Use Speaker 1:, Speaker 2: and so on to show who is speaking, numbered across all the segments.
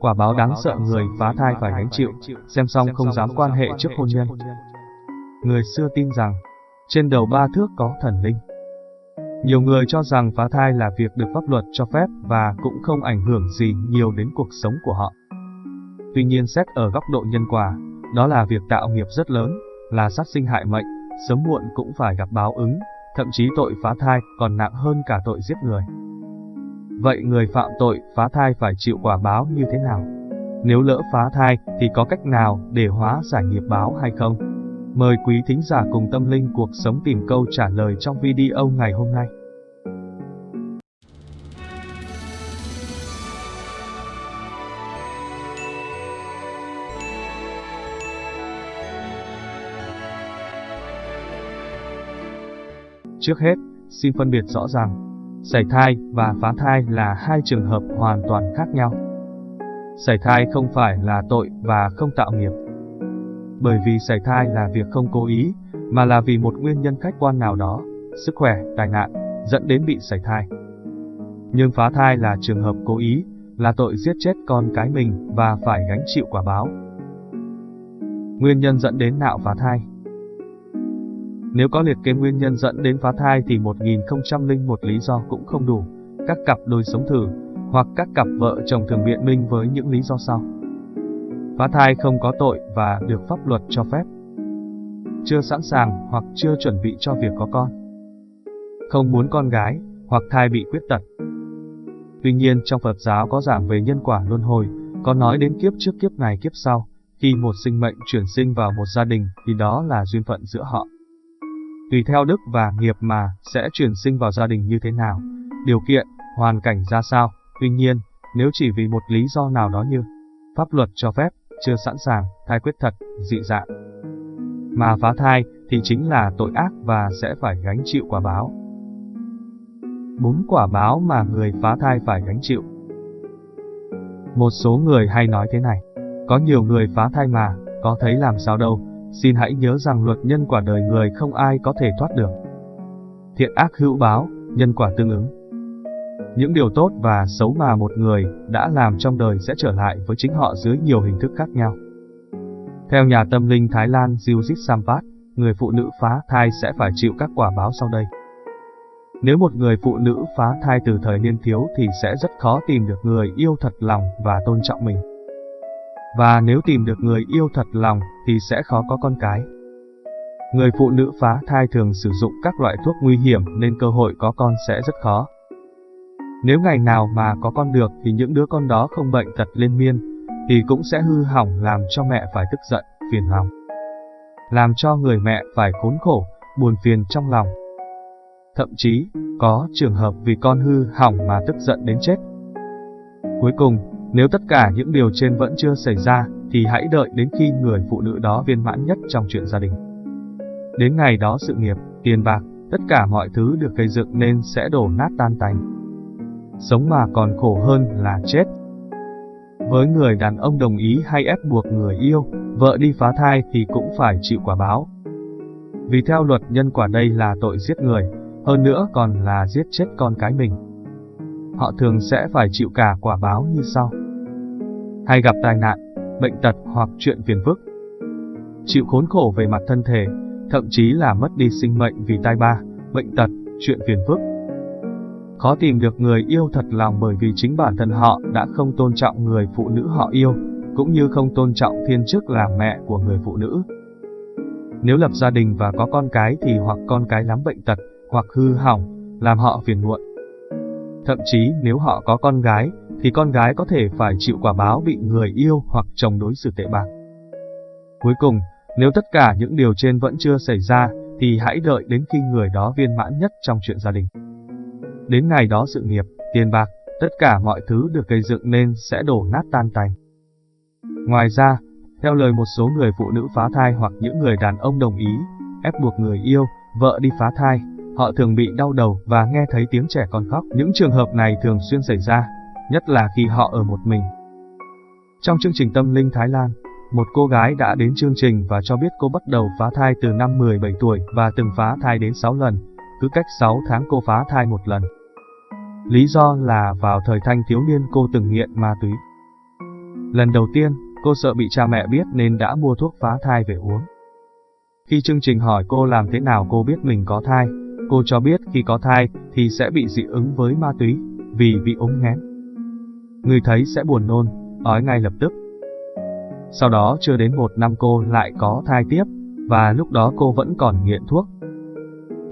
Speaker 1: Quả báo đáng sợ người phá thai phải gánh chịu, xem xong không dám quan hệ trước hôn nhân. Người xưa tin rằng, trên đầu ba thước có thần linh. Nhiều người cho rằng phá thai là việc được pháp luật cho phép và cũng không ảnh hưởng gì nhiều đến cuộc sống của họ. Tuy nhiên xét ở góc độ nhân quả, đó là việc tạo nghiệp rất lớn, là sát sinh hại mệnh, sớm muộn cũng phải gặp báo ứng, thậm chí tội phá thai còn nặng hơn cả tội giết người. Vậy người phạm tội phá thai phải chịu quả báo như thế nào? Nếu lỡ phá thai thì có cách nào để hóa giải nghiệp báo hay không? Mời quý thính giả cùng tâm linh cuộc sống tìm câu trả lời trong video ngày hôm nay. Trước hết, xin phân biệt rõ ràng, sảy thai và phá thai là hai trường hợp hoàn toàn khác nhau. Sảy thai không phải là tội và không tạo nghiệp. Bởi vì sảy thai là việc không cố ý, mà là vì một nguyên nhân khách quan nào đó, sức khỏe, tai nạn, dẫn đến bị sảy thai. Nhưng phá thai là trường hợp cố ý, là tội giết chết con cái mình và phải gánh chịu quả báo. Nguyên nhân dẫn đến nạo phá thai nếu có liệt kê nguyên nhân dẫn đến phá thai thì 1001 lý do cũng không đủ. Các cặp đôi sống thử, hoặc các cặp vợ chồng thường biện minh với những lý do sau. Phá thai không có tội và được pháp luật cho phép. Chưa sẵn sàng hoặc chưa chuẩn bị cho việc có con. Không muốn con gái, hoặc thai bị khuyết tật. Tuy nhiên trong Phật giáo có giảng về nhân quả luân hồi, có nói đến kiếp trước kiếp này kiếp sau, khi một sinh mệnh chuyển sinh vào một gia đình thì đó là duyên phận giữa họ. Tùy theo đức và nghiệp mà sẽ chuyển sinh vào gia đình như thế nào, điều kiện, hoàn cảnh ra sao. Tuy nhiên, nếu chỉ vì một lý do nào đó như pháp luật cho phép, chưa sẵn sàng, thai quyết thật, dị dạng, mà phá thai thì chính là tội ác và sẽ phải gánh chịu quả báo. Bốn quả báo mà người phá thai phải gánh chịu. Một số người hay nói thế này, có nhiều người phá thai mà, có thấy làm sao đâu, Xin hãy nhớ rằng luật nhân quả đời người không ai có thể thoát được. Thiện ác hữu báo, nhân quả tương ứng. Những điều tốt và xấu mà một người đã làm trong đời sẽ trở lại với chính họ dưới nhiều hình thức khác nhau. Theo nhà tâm linh Thái Lan Jujit Sampat, người phụ nữ phá thai sẽ phải chịu các quả báo sau đây. Nếu một người phụ nữ phá thai từ thời niên thiếu thì sẽ rất khó tìm được người yêu thật lòng và tôn trọng mình. Và nếu tìm được người yêu thật lòng thì sẽ khó có con cái. Người phụ nữ phá thai thường sử dụng các loại thuốc nguy hiểm nên cơ hội có con sẽ rất khó. Nếu ngày nào mà có con được thì những đứa con đó không bệnh tật liên miên, thì cũng sẽ hư hỏng làm cho mẹ phải tức giận, phiền lòng. Làm cho người mẹ phải khốn khổ, buồn phiền trong lòng. Thậm chí, có trường hợp vì con hư hỏng mà tức giận đến chết. Cuối cùng, nếu tất cả những điều trên vẫn chưa xảy ra, thì hãy đợi đến khi người phụ nữ đó viên mãn nhất trong chuyện gia đình. Đến ngày đó sự nghiệp, tiền bạc, tất cả mọi thứ được gây dựng nên sẽ đổ nát tan tành. Sống mà còn khổ hơn là chết. Với người đàn ông đồng ý hay ép buộc người yêu, vợ đi phá thai thì cũng phải chịu quả báo. Vì theo luật nhân quả đây là tội giết người, hơn nữa còn là giết chết con cái mình họ thường sẽ phải chịu cả quả báo như sau. Hay gặp tai nạn, bệnh tật hoặc chuyện phiền phức. Chịu khốn khổ về mặt thân thể, thậm chí là mất đi sinh mệnh vì tai ba, bệnh tật, chuyện phiền phức. Khó tìm được người yêu thật lòng bởi vì chính bản thân họ đã không tôn trọng người phụ nữ họ yêu, cũng như không tôn trọng thiên chức là mẹ của người phụ nữ. Nếu lập gia đình và có con cái thì hoặc con cái lắm bệnh tật, hoặc hư hỏng, làm họ phiền muộn, Thậm chí nếu họ có con gái, thì con gái có thể phải chịu quả báo bị người yêu hoặc chồng đối xử tệ bạc. Cuối cùng, nếu tất cả những điều trên vẫn chưa xảy ra, thì hãy đợi đến khi người đó viên mãn nhất trong chuyện gia đình. Đến ngày đó sự nghiệp, tiền bạc, tất cả mọi thứ được gây dựng nên sẽ đổ nát tan tành. Ngoài ra, theo lời một số người phụ nữ phá thai hoặc những người đàn ông đồng ý, ép buộc người yêu, vợ đi phá thai, họ thường bị đau đầu và nghe thấy tiếng trẻ con khóc. Những trường hợp này thường xuyên xảy ra, nhất là khi họ ở một mình. Trong chương trình Tâm linh Thái Lan, một cô gái đã đến chương trình và cho biết cô bắt đầu phá thai từ năm 17 tuổi và từng phá thai đến 6 lần, cứ cách 6 tháng cô phá thai một lần. Lý do là vào thời thanh thiếu niên cô từng nghiện ma túy. Lần đầu tiên, cô sợ bị cha mẹ biết nên đã mua thuốc phá thai về uống. Khi chương trình hỏi cô làm thế nào cô biết mình có thai, cô cho biết khi có thai thì sẽ bị dị ứng với ma túy, vì bị ống nghén. Người thấy sẽ buồn nôn, ói ngay lập tức. Sau đó chưa đến một năm cô lại có thai tiếp, và lúc đó cô vẫn còn nghiện thuốc.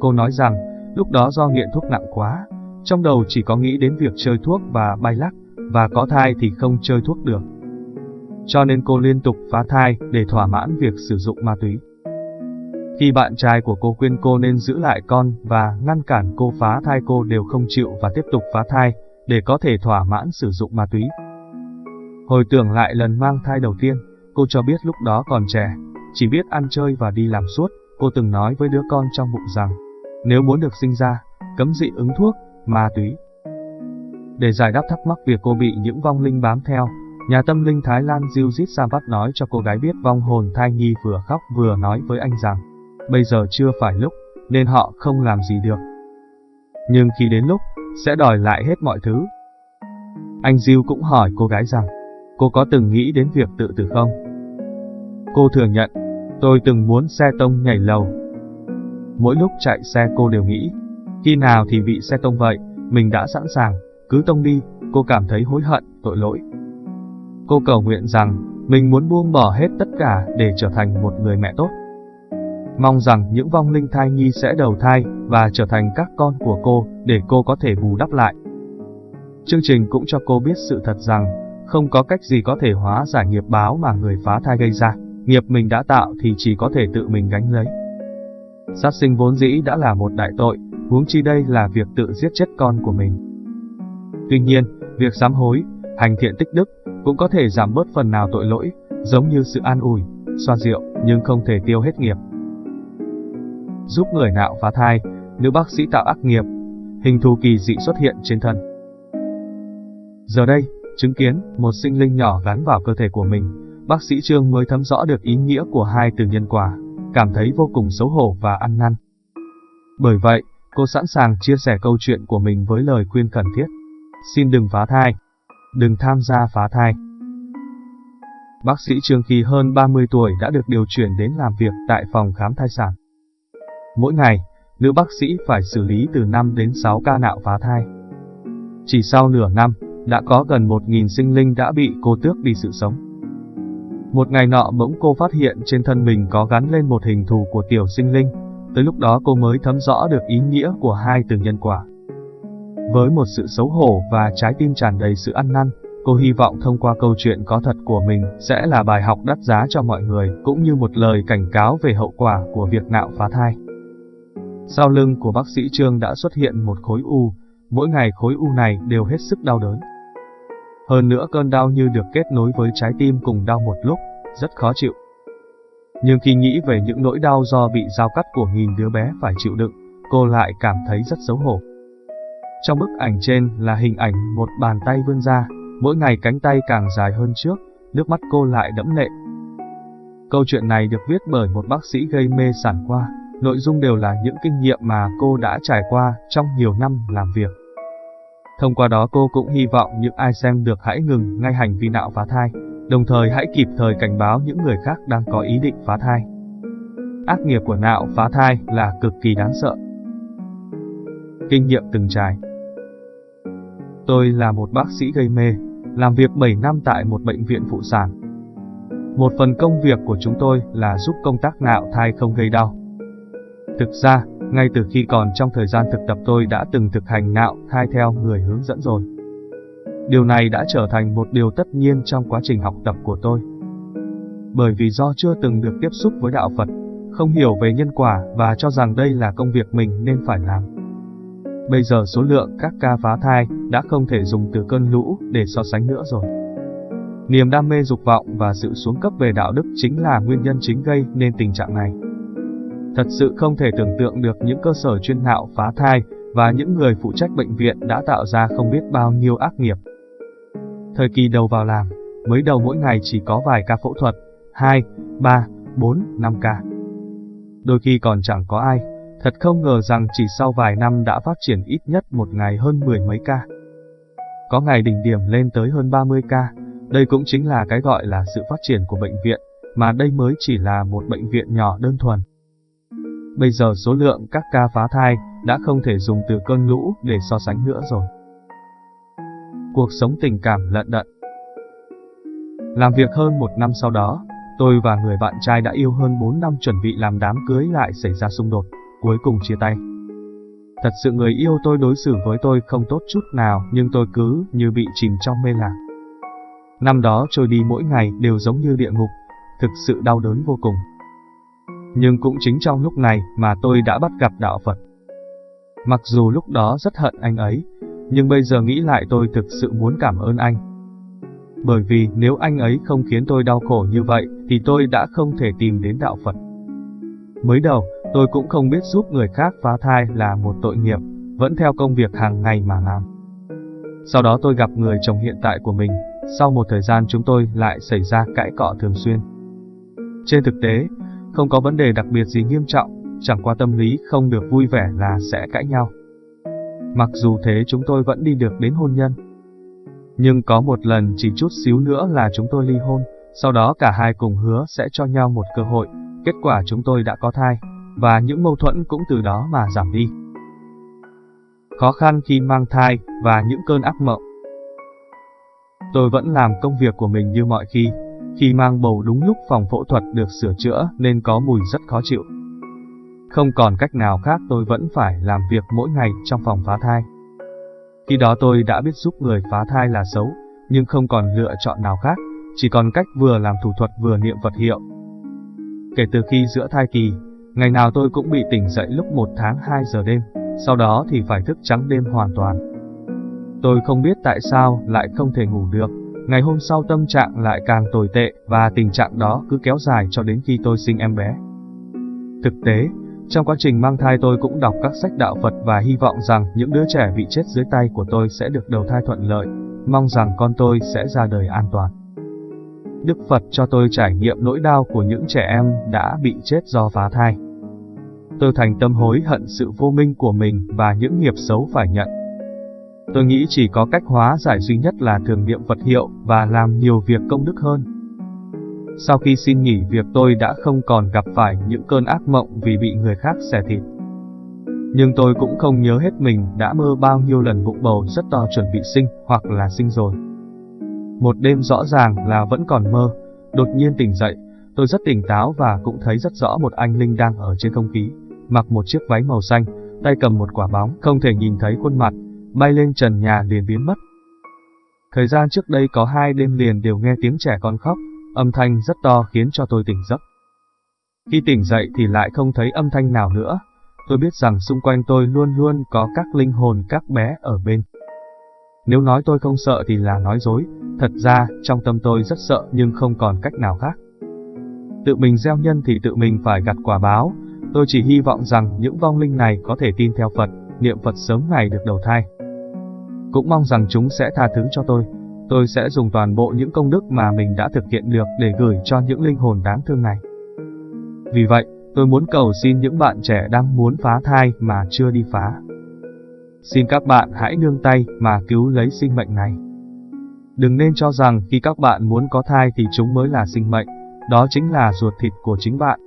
Speaker 1: Cô nói rằng, lúc đó do nghiện thuốc nặng quá, trong đầu chỉ có nghĩ đến việc chơi thuốc và bay lắc, và có thai thì không chơi thuốc được. Cho nên cô liên tục phá thai để thỏa mãn việc sử dụng ma túy. Khi bạn trai của cô khuyên cô nên giữ lại con và ngăn cản cô phá thai cô đều không chịu và tiếp tục phá thai, để có thể thỏa mãn sử dụng ma túy. Hồi tưởng lại lần mang thai đầu tiên, cô cho biết lúc đó còn trẻ, chỉ biết ăn chơi và đi làm suốt, cô từng nói với đứa con trong bụng rằng, nếu muốn được sinh ra, cấm dị ứng thuốc, ma túy. Để giải đáp thắc mắc việc cô bị những vong linh bám theo, nhà tâm linh Thái Lan Judith Savat nói cho cô gái biết vong hồn thai nhi vừa khóc vừa nói với anh rằng, bây giờ chưa phải lúc, nên họ không làm gì được. Nhưng khi đến lúc, sẽ đòi lại hết mọi thứ. Anh Diêu cũng hỏi cô gái rằng, cô có từng nghĩ đến việc tự tử không? Cô thừa nhận, tôi từng muốn xe tông nhảy lầu. Mỗi lúc chạy xe cô đều nghĩ, khi nào thì bị xe tông vậy, mình đã sẵn sàng, cứ tông đi, cô cảm thấy hối hận, tội lỗi. Cô cầu nguyện rằng, mình muốn buông bỏ hết tất cả để trở thành một người mẹ tốt. Mong rằng những vong linh thai nhi sẽ đầu thai và trở thành các con của cô để cô có thể bù đắp lại. Chương trình cũng cho cô biết sự thật rằng, không có cách gì có thể hóa giải nghiệp báo mà người phá thai gây ra, nghiệp mình đã tạo thì chỉ có thể tự mình gánh lấy. Sát sinh vốn dĩ đã là một đại tội, huống chi đây là việc tự giết chết con của mình. Tuy nhiên, việc sám hối, hành thiện tích đức cũng có thể giảm bớt phần nào tội lỗi, giống như sự an ủi, xoa dịu, nhưng không thể tiêu hết nghiệp. Giúp người nạo phá thai, nữ bác sĩ tạo ác nghiệp, hình thù kỳ dị xuất hiện trên thân. Giờ đây, chứng kiến một sinh linh nhỏ gắn vào cơ thể của mình, bác sĩ Trương mới thấm rõ được ý nghĩa của hai từ nhân quả, cảm thấy vô cùng xấu hổ và ăn năn. Bởi vậy, cô sẵn sàng chia sẻ câu chuyện của mình với lời khuyên cần thiết. Xin đừng phá thai. Đừng tham gia phá thai. Bác sĩ Trương khi hơn 30 tuổi đã được điều chuyển đến làm việc tại phòng khám thai sản. Mỗi ngày, nữ bác sĩ phải xử lý từ 5 đến 6 ca nạo phá thai. Chỉ sau nửa năm, đã có gần 1.000 sinh linh đã bị cô tước đi sự sống. Một ngày nọ bỗng cô phát hiện trên thân mình có gắn lên một hình thù của tiểu sinh linh, tới lúc đó cô mới thấm rõ được ý nghĩa của hai từ nhân quả. Với một sự xấu hổ và trái tim tràn đầy sự ăn năn, cô hy vọng thông qua câu chuyện có thật của mình sẽ là bài học đắt giá cho mọi người, cũng như một lời cảnh cáo về hậu quả của việc nạo phá thai. Sau lưng của bác sĩ Trương đã xuất hiện một khối u, mỗi ngày khối u này đều hết sức đau đớn. Hơn nữa cơn đau như được kết nối với trái tim cùng đau một lúc, rất khó chịu. Nhưng khi nghĩ về những nỗi đau do bị dao cắt của nghìn đứa bé phải chịu đựng, cô lại cảm thấy rất xấu hổ. Trong bức ảnh trên là hình ảnh một bàn tay vươn ra, mỗi ngày cánh tay càng dài hơn trước, nước mắt cô lại đẫm lệ. Câu chuyện này được viết bởi một bác sĩ gây mê sản khoa, nội dung đều là những kinh nghiệm mà cô đã trải qua trong nhiều năm làm việc. Thông qua đó cô cũng hy vọng những ai xem được hãy ngừng ngay hành vi nạo phá thai, đồng thời hãy kịp thời cảnh báo những người khác đang có ý định phá thai. Ác nghiệp của nạo phá thai là cực kỳ đáng sợ. Kinh nghiệm từng trải Tôi là một bác sĩ gây mê, làm việc 7 năm tại một bệnh viện phụ sản. Một phần công việc của chúng tôi là giúp công tác nạo thai không gây đau. Thực ra, ngay từ khi còn trong thời gian thực tập tôi đã từng thực hành nạo thai theo người hướng dẫn rồi. Điều này đã trở thành một điều tất nhiên trong quá trình học tập của tôi. Bởi vì do chưa từng được tiếp xúc với đạo Phật, không hiểu về nhân quả và cho rằng đây là công việc mình nên phải làm. Bây giờ số lượng các ca phá thai đã không thể dùng từ cơn lũ để so sánh nữa rồi. Niềm đam mê dục vọng và sự xuống cấp về đạo đức chính là nguyên nhân chính gây nên tình trạng này. Thật sự không thể tưởng tượng được những cơ sở chuyên nạo phá thai và những người phụ trách bệnh viện đã tạo ra không biết bao nhiêu ác nghiệp. Thời kỳ đầu vào làm, mới đầu mỗi ngày chỉ có vài ca phẫu thuật, 2, 3, 4, 5 ca. Đôi khi còn chẳng có ai, thật không ngờ rằng chỉ sau vài năm đã phát triển ít nhất một ngày hơn mười mấy ca. Có ngày đỉnh điểm lên tới hơn 30 ca, Đây cũng chính là cái gọi là sự phát triển của bệnh viện, mà đây mới chỉ là một bệnh viện nhỏ đơn thuần. Bây giờ số lượng các ca phá thai đã không thể dùng từ cơn lũ để so sánh nữa rồi. Cuộc sống tình cảm lận đận Làm việc hơn một năm sau đó, tôi và người bạn trai đã yêu hơn 4 năm chuẩn bị làm đám cưới lại xảy ra xung đột, cuối cùng chia tay. Thật sự người yêu tôi đối xử với tôi không tốt chút nào nhưng tôi cứ như bị chìm trong mê lạc. Năm đó trôi đi mỗi ngày đều giống như địa ngục, thực sự đau đớn vô cùng. Nhưng cũng chính trong lúc này mà tôi đã bắt gặp đạo Phật. Mặc dù lúc đó rất hận anh ấy, nhưng bây giờ nghĩ lại tôi thực sự muốn cảm ơn anh. Bởi vì nếu anh ấy không khiến tôi đau khổ như vậy, thì tôi đã không thể tìm đến đạo Phật. Mới đầu, tôi cũng không biết giúp người khác phá thai là một tội nghiệp, vẫn theo công việc hàng ngày mà làm. Sau đó tôi gặp người chồng hiện tại của mình, sau một thời gian chúng tôi lại xảy ra cãi cọ thường xuyên. Trên thực tế, không có vấn đề đặc biệt gì nghiêm trọng, chẳng qua tâm lý không được vui vẻ là sẽ cãi nhau. Mặc dù thế chúng tôi vẫn đi được đến hôn nhân. Nhưng có một lần chỉ chút xíu nữa là chúng tôi ly hôn, sau đó cả hai cùng hứa sẽ cho nhau một cơ hội, kết quả chúng tôi đã có thai, và những mâu thuẫn cũng từ đó mà giảm đi. Khó khăn khi mang thai và những cơn ác mộng Tôi vẫn làm công việc của mình như mọi khi, khi mang bầu đúng lúc phòng phẫu thuật được sửa chữa nên có mùi rất khó chịu. Không còn cách nào khác tôi vẫn phải làm việc mỗi ngày trong phòng phá thai. Khi đó tôi đã biết giúp người phá thai là xấu, nhưng không còn lựa chọn nào khác, chỉ còn cách vừa làm thủ thuật vừa niệm vật hiệu. Kể từ khi giữa thai kỳ, ngày nào tôi cũng bị tỉnh dậy lúc 1 tháng 2 giờ đêm, sau đó thì phải thức trắng đêm hoàn toàn. Tôi không biết tại sao lại không thể ngủ được, ngày hôm sau tâm trạng lại càng tồi tệ và tình trạng đó cứ kéo dài cho đến khi tôi sinh em bé. Thực tế, trong quá trình mang thai tôi cũng đọc các sách đạo Phật và hy vọng rằng những đứa trẻ bị chết dưới tay của tôi sẽ được đầu thai thuận lợi, mong rằng con tôi sẽ ra đời an toàn. Đức Phật cho tôi trải nghiệm nỗi đau của những trẻ em đã bị chết do phá thai. Tôi thành tâm hối hận sự vô minh của mình và những nghiệp xấu phải nhận. Tôi nghĩ chỉ có cách hóa giải duy nhất là thường niệm Phật hiệu và làm nhiều việc công đức hơn. Sau khi xin nghỉ việc tôi đã không còn gặp phải những cơn ác mộng vì bị người khác xẻ thịt. Nhưng tôi cũng không nhớ hết mình đã mơ bao nhiêu lần bụng bầu rất to chuẩn bị sinh hoặc là sinh rồi. Một đêm rõ ràng là vẫn còn mơ, đột nhiên tỉnh dậy, tôi rất tỉnh táo và cũng thấy rất rõ một anh Linh đang ở trên không khí, mặc một chiếc váy màu xanh, tay cầm một quả bóng, không thể nhìn thấy khuôn mặt, bay lên trần nhà liền biến mất. Thời gian trước đây có hai đêm liền đều nghe tiếng trẻ con khóc, âm thanh rất to khiến cho tôi tỉnh giấc. Khi tỉnh dậy thì lại không thấy âm thanh nào nữa, tôi biết rằng xung quanh tôi luôn luôn có các linh hồn các bé ở bên. Nếu nói tôi không sợ thì là nói dối, thật ra trong tâm tôi rất sợ nhưng không còn cách nào khác. Tự mình gieo nhân thì tự mình phải gặt quả báo, tôi chỉ hy vọng rằng những vong linh này có thể tin theo Phật, niệm Phật sớm ngày được đầu thai. Cũng mong rằng chúng sẽ tha thứ cho tôi. Tôi sẽ dùng toàn bộ những công đức mà mình đã thực hiện được để gửi cho những linh hồn đáng thương này. Vì vậy, tôi muốn cầu xin những bạn trẻ đang muốn phá thai mà chưa đi phá. Xin các bạn hãy nương tay mà cứu lấy sinh mệnh này. Đừng nên cho rằng khi các bạn muốn có thai thì chúng mới là sinh mệnh, đó chính là ruột thịt của chính bạn.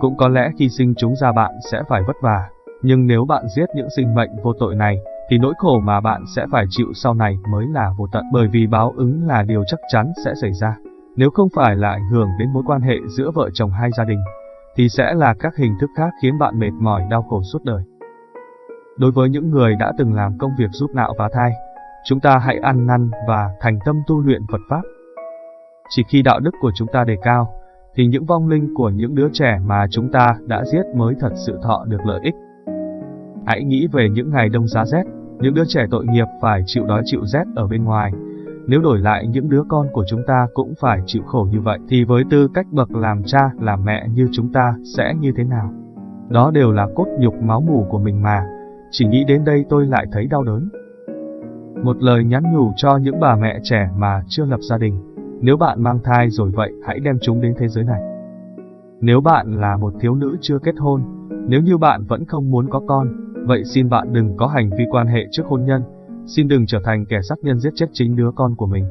Speaker 1: Cũng có lẽ khi sinh chúng ra bạn sẽ phải vất vả, nhưng nếu bạn giết những sinh mệnh vô tội này, thì nỗi khổ mà bạn sẽ phải chịu sau này mới là vô tận bởi vì báo ứng là điều chắc chắn sẽ xảy ra. Nếu không phải là ảnh hưởng đến mối quan hệ giữa vợ chồng hai gia đình, thì sẽ là các hình thức khác khiến bạn mệt mỏi đau khổ suốt đời. Đối với những người đã từng làm công việc giúp nạo và thai, chúng ta hãy ăn năn và thành tâm tu luyện Phật Pháp. Chỉ khi đạo đức của chúng ta đề cao, thì những vong linh của những đứa trẻ mà chúng ta đã giết mới thật sự thọ được lợi ích. Hãy nghĩ về những ngày đông giá rét, những đứa trẻ tội nghiệp phải chịu đói chịu rét ở bên ngoài. Nếu đổi lại những đứa con của chúng ta cũng phải chịu khổ như vậy, thì với tư cách bậc làm cha, làm mẹ như chúng ta sẽ như thế nào? Đó đều là cốt nhục máu mủ của mình mà. Chỉ nghĩ đến đây tôi lại thấy đau đớn. Một lời nhắn nhủ cho những bà mẹ trẻ mà chưa lập gia đình. Nếu bạn mang thai rồi vậy, hãy đem chúng đến thế giới này. Nếu bạn là một thiếu nữ chưa kết hôn, nếu như bạn vẫn không muốn có con, Vậy xin bạn đừng có hành vi quan hệ trước hôn nhân, xin đừng trở thành kẻ sát nhân giết chết chính đứa con của mình.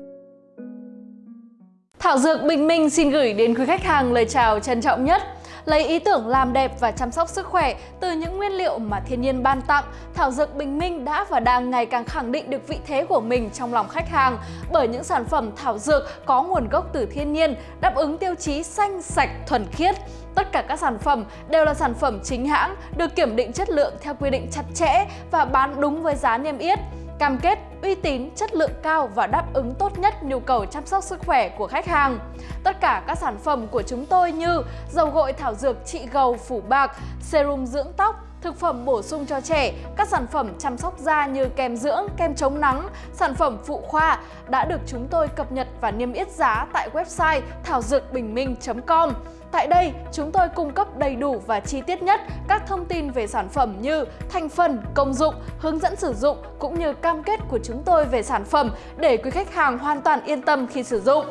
Speaker 2: Thảo Dược Bình Minh xin gửi đến quý khách hàng lời chào trân trọng nhất Lấy ý tưởng làm đẹp và chăm sóc sức khỏe từ những nguyên liệu mà thiên nhiên ban tặng, Thảo Dược Bình Minh đã và đang ngày càng khẳng định được vị thế của mình trong lòng khách hàng bởi những sản phẩm thảo dược có nguồn gốc từ thiên nhiên, đáp ứng tiêu chí xanh, sạch, thuần khiết. Tất cả các sản phẩm đều là sản phẩm chính hãng, được kiểm định chất lượng theo quy định chặt chẽ và bán đúng với giá niêm yết cam kết uy tín, chất lượng cao và đáp ứng tốt nhất nhu cầu chăm sóc sức khỏe của khách hàng. Tất cả các sản phẩm của chúng tôi như dầu gội thảo dược trị gầu phủ bạc, serum dưỡng tóc, thực phẩm bổ sung cho trẻ, các sản phẩm chăm sóc da như kem dưỡng, kem chống nắng, sản phẩm phụ khoa đã được chúng tôi cập nhật và niêm yết giá tại website thảo dược bình minh.com. Tại đây, chúng tôi cung cấp đầy đủ và chi tiết nhất các thông tin về sản phẩm như thành phần, công dụng, hướng dẫn sử dụng cũng như cam kết của chúng tôi về sản phẩm để quý khách hàng hoàn toàn yên tâm khi sử dụng.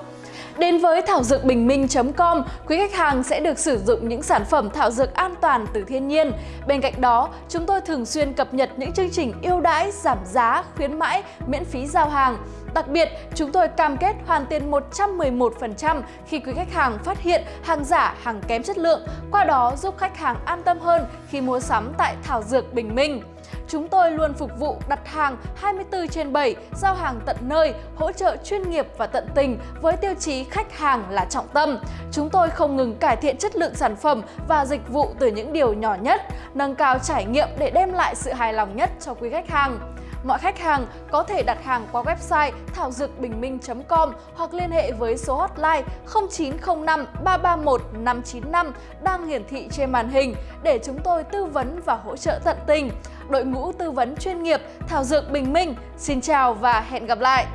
Speaker 2: Đến với thảo dược bình minh.com, quý khách hàng sẽ được sử dụng những sản phẩm thảo dược an toàn từ thiên nhiên. Bên cạnh đó, chúng tôi thường xuyên cập nhật những chương trình ưu đãi, giảm giá, khuyến mãi, miễn phí giao hàng. Đặc biệt, chúng tôi cam kết hoàn tiền 111% khi quý khách hàng phát hiện hàng giả, hàng kém chất lượng, qua đó giúp khách hàng an tâm hơn khi mua sắm tại Thảo Dược Bình Minh. Chúng tôi luôn phục vụ đặt hàng 24 trên 7, giao hàng tận nơi, hỗ trợ chuyên nghiệp và tận tình với tiêu chí khách hàng là trọng tâm. Chúng tôi không ngừng cải thiện chất lượng sản phẩm và dịch vụ từ những điều nhỏ nhất, nâng cao trải nghiệm để đem lại sự hài lòng nhất cho quý khách hàng. Mọi khách hàng có thể đặt hàng qua website thảo dược bình minh.com hoặc liên hệ với số hotline 0905 331 595 đang hiển thị trên màn hình để chúng tôi tư vấn và hỗ trợ tận tình. Đội ngũ tư vấn chuyên nghiệp Thảo Dược Bình Minh, xin chào và hẹn gặp lại!